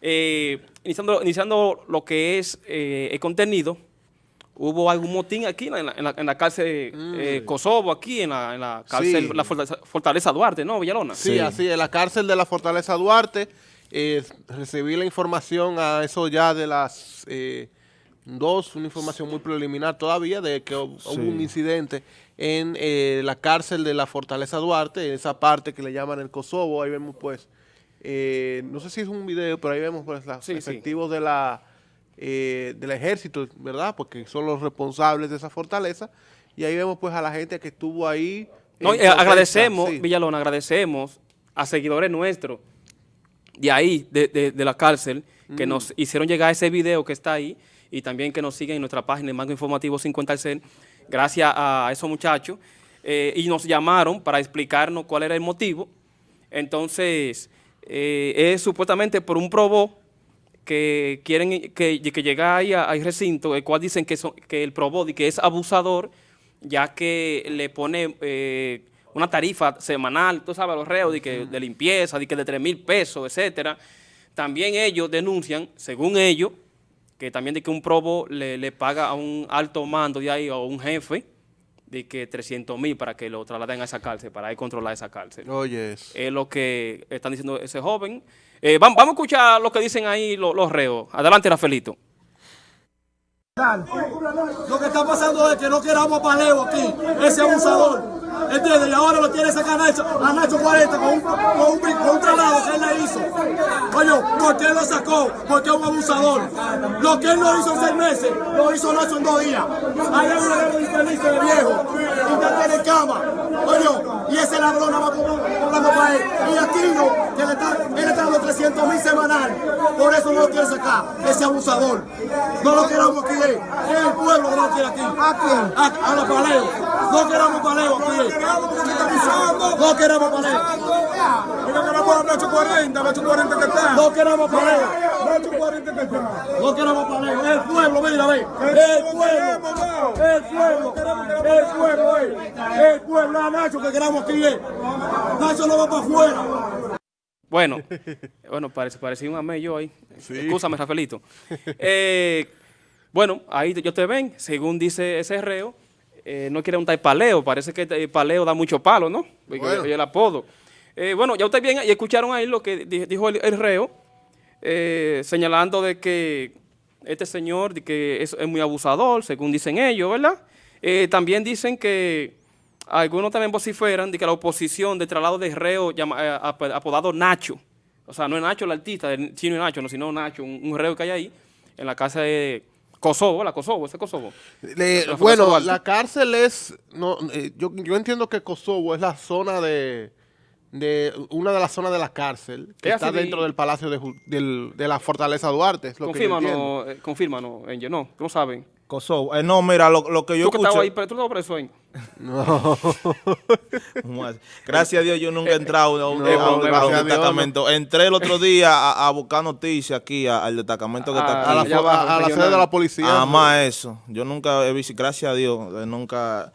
eh, iniciando, iniciando lo que es eh, el contenido, hubo algún motín aquí en la, en la, en la cárcel eh, Kosovo, aquí en la, en la cárcel Sí. la Fortaleza, Fortaleza Duarte, ¿no, Villalona? Sí, así, en la cárcel de la Fortaleza Duarte, eh, recibí la información a eso ya de las eh, dos, una información muy preliminar todavía, de que hu- hubo un incidente en eh, la cárcel de la Fortaleza Duarte, en esa parte que le llaman el Kosovo, ahí vemos pues, eh, no sé si es un video, pero ahí vemos pues los Sí, sí. efectivos de la, eh, del ejército, ¿verdad? Porque son los responsables de esa fortaleza, y ahí vemos pues a la gente que estuvo ahí. No, en eh, agradecemos, sí. Villalona, agradecemos a seguidores nuestros de ahí, de, de- de la cárcel, que Mm. nos hicieron llegar ese video que está ahí y también que nos siguen en nuestra página, el Mango Informativo 50 al Cel, gracias a esos muchachos, y nos llamaron para explicarnos cuál era el motivo. Entonces, eh, es supuestamente por un probó que quieren que, que llega ahí a- al recinto, el cual dicen que, son- que el probó que es abusador, ya que le pone eh, una tarifa semanal, tú sabes, a los reos de, que, de limpieza, de que de 3 mil pesos, etcétera. También ellos denuncian, según ellos, que también de que un probo le, le paga a un alto mando de ahí o un jefe de que 300 mil para que lo trasladen a esa cárcel, para ahí controlar esa cárcel Oye, eso. es lo que están diciendo ese joven. Eh, vam- vamos a escuchar lo que dicen ahí lo- los reos. Adelante, Rafaelito. Lo que está pasando es que no queramos a Paleo aquí, ese abusador. ¿Entiendes? Y ahora lo quiere sacar a Nacho, a Nacho 40 con un, con un, con que él le hizo. Oye, ¿por qué lo sacó? Porque es un abusador. Lo que él no hizo en seis meses, lo hizo Nacho en dos días. Ahí hay un ladrón infeliz de viejo, y ya tiene cama. Oye, y ese ladrón nada más cobrando para él. Y Aquino, que le está, él está dando 300 mil semanal. Por eso no lo quiere sacar, ese abusador. No lo queramos aquí, eh. es el pueblo que no lo quiere aquí. ¿A quién? A, a los paleos. No queramos paleos aquí. eh. No queremos paleos. No queremos a Nacho 40, Nacho 40 que está. No queremos paleos. Nacho 40 que está. No queremos paleos. El pueblo, mira, ve. El pueblo. Es el pueblo. El pueblo, eh. El pueblo. A Nacho que queramos aquí. eh. Nacho no va para afuera. Bueno, bueno, parece, parecía un amé yo ahí. Escúchame, Rafaelito. Eh, bueno, ahí yo te ven, según dice ese reo, eh, no quiere un tal paleo, parece que el paleo da mucho palo, ¿no? Porque Bueno. el apodo. Eh, bueno, ya ustedes bien y escucharon ahí lo que di- dijo el, el reo, señalando de que este señor de que es, es muy abusador, según dicen ellos, ¿verdad? También dicen que algunos también vociferan de que la oposición de traslado de reo llama- eh, ap- apodado Nacho, o sea, no es Nacho el artista, el chino y Nacho, no, sino Nacho, un, un reo que hay ahí, en la casa de Kosovo, la Kosovo, ese Kosovo. Le- La bueno, la cárcel es, no, eh, yo, yo entiendo que Kosovo es la zona de, de una de las zonas de la cárcel que Es está de- dentro del palacio de, del- de la fortaleza Duarte, es lo que yo eh, confírmanos, Angel, no, no saben. Kosovo. Eh, no, mira, lo, lo que yo Tú que estabas ahí, pero tú no preso ahí. Gracias a Dios yo nunca he entrado a un, Eh, a un- no, a un a Dios, destacamento. Entré el otro día a, a buscar noticias aquí a- al destacamento que está Ah, aquí. a la, la sede de la policía. Nada más eso. Yo nunca he visto, gracias a Dios, eh, nunca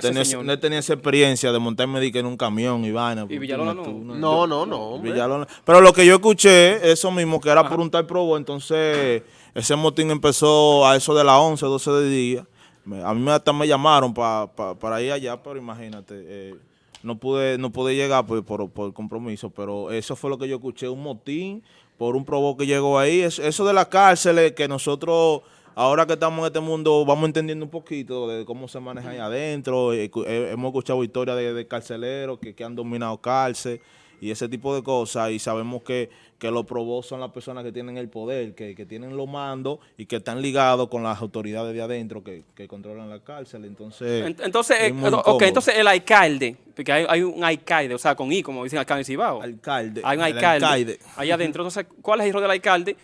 tenido, señor. no he tenido esa experiencia de montarme que en un camión y vaina. Y Villalona Tú, no. tú, No, no, no. Villalona. Pero lo que yo escuché, eso mismo, que era por un tal probo, entonces ese motín empezó a eso de las 11, 12 de día. Me- a mí me- hasta me llamaron pa- pa- para ir allá, pero imagínate, eh, no pude no pude llegar pues, por, por compromiso, pero eso fue lo que yo escuché, un motín por un probo que llegó ahí. Es- eso de las cárceles que nosotros... Ahora que estamos en este mundo, vamos entendiendo un poquito de cómo se maneja ahí adentro. Eh, eh, hemos escuchado historias de, de carceleros que, que han dominado cárcel y ese tipo de cosas. Y sabemos que, que los probos son las personas que tienen el poder, que, que tienen los mandos y que están ligados con las autoridades de adentro que, que controlan la cárcel. Entonces, Ent- Entonces, es eh, muy ok, incómodo. entonces el alcalde, porque hay, hay un alcalde, o sea, con I, como dicen en Cibao. alcalde. Hay un alcalde, alcalde. allá adentro. Entonces, ¿cuál es el rol del alcalde?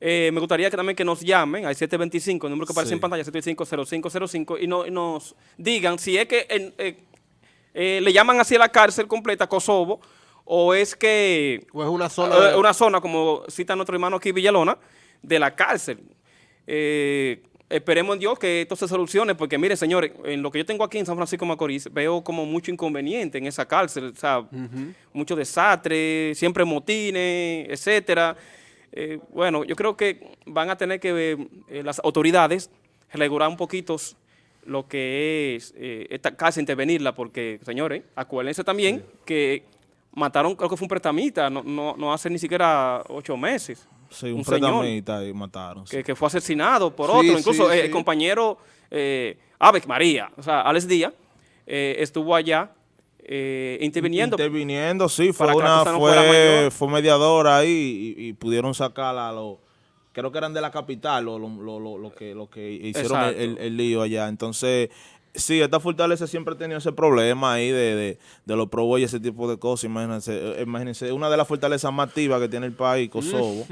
Eh, me gustaría que también que nos llamen al 725, el número que aparece Sí. en pantalla, 725-0505, y, no- y nos digan si es que eh, eh, le llaman así a la cárcel completa, Kosovo, o es que O es una zona eh, de- una zona, como cita nuestro hermano aquí Villalona, de la cárcel. Eh, esperemos en Dios que esto se solucione, porque mire, señores, en lo que yo tengo aquí en San Francisco de Macorís, veo como mucho inconveniente en esa cárcel, o sea, mucho desastre, siempre motines, etcétera. Eh, bueno, yo creo que van a tener que eh, las autoridades regular un poquito lo que es eh, esta casa, intervenirla, porque, señores, acuérdense también que mataron, creo que fue un prestamita, no, no, no hace ni siquiera ocho meses. Sí, un, un señor y mataron. sí. que, que fue asesinado por Sí, otro, incluso eh, el compañero eh, Alex María, o sea, Alex Díaz, eh, estuvo allá eh, interviniendo. Interviniendo, sí, fue una no fue, fue mediadora ahí y, y pudieron sacarla a los, creo que eran de la capital lo, lo, lo, lo- que, lo que hicieron el- el lío allá. Entonces, sí, esta fortaleza siempre ha tenido ese problema ahí de, de, de los probos y ese tipo de cosas. Imagínense, eh, imagínense, una de las fortalezas más activas que tiene el país, Kosovo,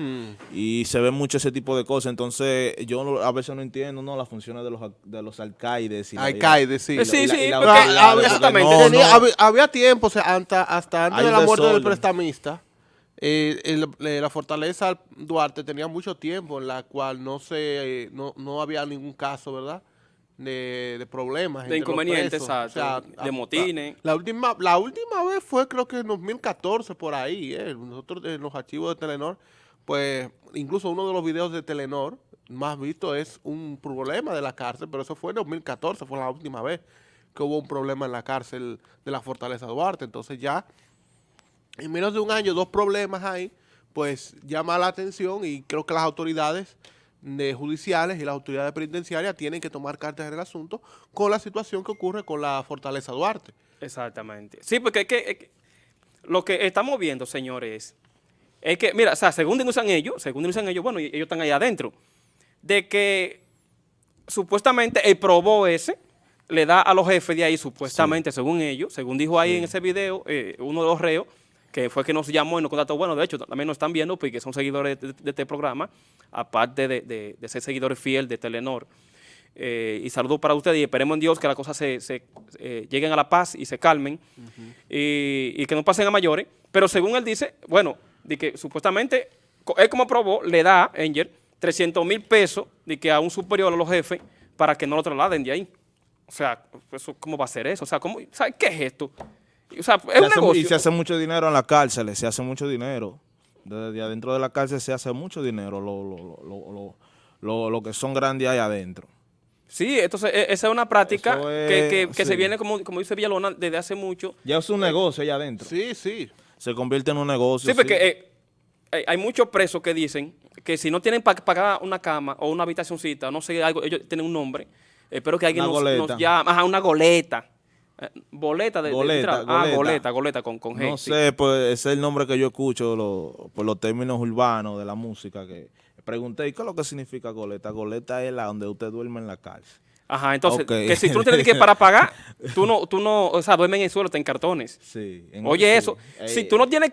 y se ve mucho ese tipo de cosas. Entonces, yo no- a veces no entiendo ¿no? las funciones de los, de los alcaides. y la- Alcaide, sí. Sí, y la- sí, Ah, exactamente, había, tiempo, o sea, hasta, hasta antes Hay de la muerte del prestamista, eh, el- eh, la fortaleza Duarte tenía mucho tiempo en la cual no se eh, no, no había ningún caso, ¿verdad? De, de problemas. De inconvenientes, presos. exacto, de motines. La, la última, la última vez fue creo que en 2014 por ahí, eh, nosotros en los archivos de Telenor, pues incluso uno de los videos de Telenor más visto es un problema de la cárcel, pero eso fue en 2014, fue la última vez que hubo un problema en la cárcel de la Fortaleza Duarte. Entonces ya en menos de un año, dos problemas ahí, pues llama la atención y creo que las autoridades de judiciales y las autoridades penitenciarias tienen que tomar cartas en el asunto con la situación que ocurre con la Fortaleza Duarte. Exactamente. Sí, porque es que, es que lo que estamos viendo, señores, es que, mira, o sea, según denuncian ellos, según denuncian ellos, bueno, ellos están ahí adentro, de que supuestamente el probó ese le da a los jefes de ahí, supuestamente, según ellos, según dijo ahí en ese video, eh, uno de los reos, que fue que nos llamó y nos contactó, bueno, de hecho, también nos están viendo porque son seguidores de, de este programa, aparte de, de- ser seguidores fiel de Telenor. Eh, y saludos para ustedes y esperemos en Dios que las cosas se, se, eh, lleguen a la paz y se calmen y, y que no pasen a mayores. Pero según él dice, bueno, de que supuestamente él como probó le da, Angel, 300 mil pesos de que a un superior a los jefes para que no lo trasladen de ahí. O sea, eso, ¿cómo va a ser eso? O sea, ¿cómo, ¿sabe qué es esto? O sea, es Se un hace mu- negocio. y se hace mucho dinero en las cárceles, se hace mucho dinero. Desde adentro de la cárcel se hace mucho dinero, lo, lo, lo, lo, lo- lo- lo que son grandes ahí adentro. Sí, entonces e- esa es una práctica que, que- se viene, como, como dice Villalona, desde hace mucho. Ya es un negocio allá adentro. Sí, sí. Se convierte en un negocio. Sí, porque eh, hay- hay muchos presos que dicen que si no tienen para pagar una cama o una habitacioncita, no sé, algo, ellos tienen un nombre, espero que alguien Una nos, goleta. nos llame, ajá, una goleta. Eh, boleta de, de Goleta. Ah, goleta. goleta, con, con G. No sí. sé, pues ese es el nombre que yo escucho lo- por los términos urbanos de la música. que Pregunté, ¿y qué es lo que significa goleta? Goleta es la donde usted duerme en la cárcel. Ajá, entonces, que si tú no tienes que para pagar, tú no, tú no, o sea, duermes en el suelo, te en cartones. Sí. en- Oye, sí. eso, Eh, si tú no tienes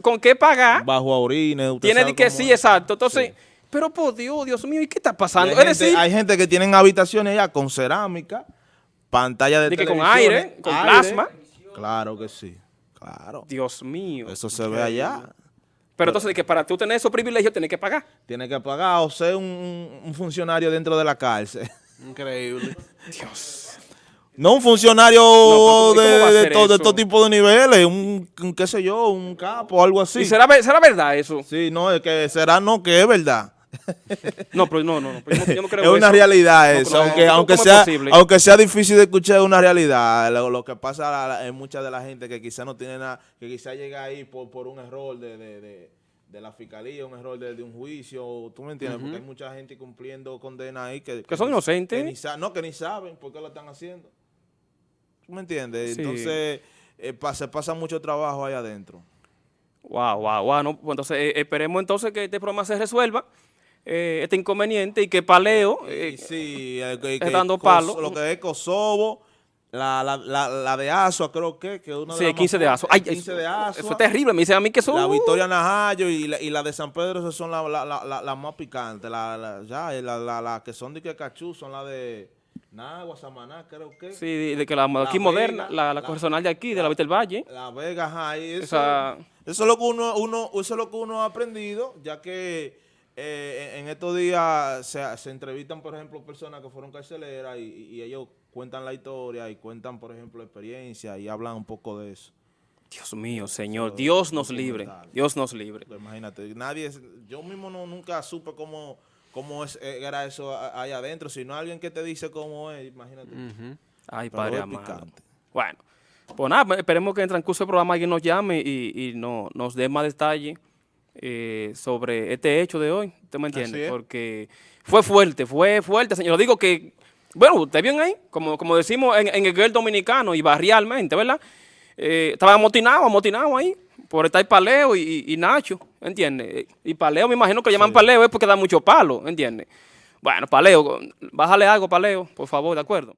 con qué pagar, Bajo a orines. tienes que sí, es. exacto. Entonces, Sí. pero por Dios, Dios mío, ¿y qué está pasando? Hay Es gente, decir, hay gente que tienen habitaciones ya con cerámica, pantalla de De que con aire, con plasma. Claro que sí, claro. Dios mío. Eso se ve allá. Pero entonces, de que para tú tener esos privilegios, tienes que pagar. Tiene que pagar o ser un, un funcionario dentro de la cárcel. Increíble. No un funcionario No, pero ¿y de, de todo, de eso? todo tipo de niveles, un, un qué sé yo, un capo algo así. ¿Y será, será verdad eso? Sí, no, es que será no, que es verdad. No, pero no, no, no. pero yo no, yo no creo es una eso. realidad No, eso, no, aunque, ¿cómo- aunque, sea, posible? aunque sea difícil de escuchar, es una realidad. Lo, lo que pasa en mucha de la gente que quizá no tiene nada, que quizá llega ahí por, por un error de, de, de- de la fiscalía, un error de, un juicio, ¿tú me entiendes? Porque hay mucha gente cumpliendo condena ahí que, Que son ni- inocentes. que ni no, que ni saben por qué lo están haciendo. ¿Tú me entiendes? Sí. Entonces, eh, pa- se pasa mucho trabajo ahí adentro. Wow, wow, wow. No, pues entonces, eh, esperemos entonces que este problema se resuelva, eh, este inconveniente, y que Paleo... eh, sí, eh, que- que dando palo. Lo que es Kosovo, la, la, la, la de Asua, creo que, que una de sí, las 15 más de aso. Ay, 15 eso, de Asua. eso es terrible. Me dicen a mí que eso... La Victoria Najayo y la, y la de San Pedro, esas son las la, la, la, la más picantes. La, la, ya, y la, la, la que son de que cachú son las de Nagua, Samaná, creo que. Sí, de, de que la, aquí moderna, la, la de aquí, de la Vista del Valle. La Vega, ajá, y eso, Esa- eso es lo que uno, uno, eso es lo que uno ha aprendido, ya que eh, en estos días se, se entrevistan, por ejemplo, personas que fueron carceleras y, y ellos cuentan la historia y cuentan, por ejemplo, experiencia y hablan un poco de eso. Dios mío, Señor, Dios nos libre, Dios nos libre. Pues imagínate, nadie, yo mismo no, nunca supe cómo, cómo es, eh, era eso a- ahí adentro, sino alguien que te dice cómo es, imagínate. Ay, Pero Padre es amado. Bueno, pues nada, esperemos que en el transcurso del programa alguien nos llame y, y no, nos dé más detalle eh, sobre este hecho de hoy. ¿Usted me entiende? Porque fue fuerte, fue fuerte, señor. Digo que, bueno, usted bien ahí, como, como decimos en, en el guiel dominicano y barrialmente, ¿verdad? Eh, estaba amotinado, amotinado ahí, por estar Paleo y, y- y Nacho, ¿entiende? Y Paleo, me imagino que lo llaman Paleo es porque da mucho palo, ¿entiende? Bueno, Paleo, bájale algo, Paleo, por favor, ¿de acuerdo?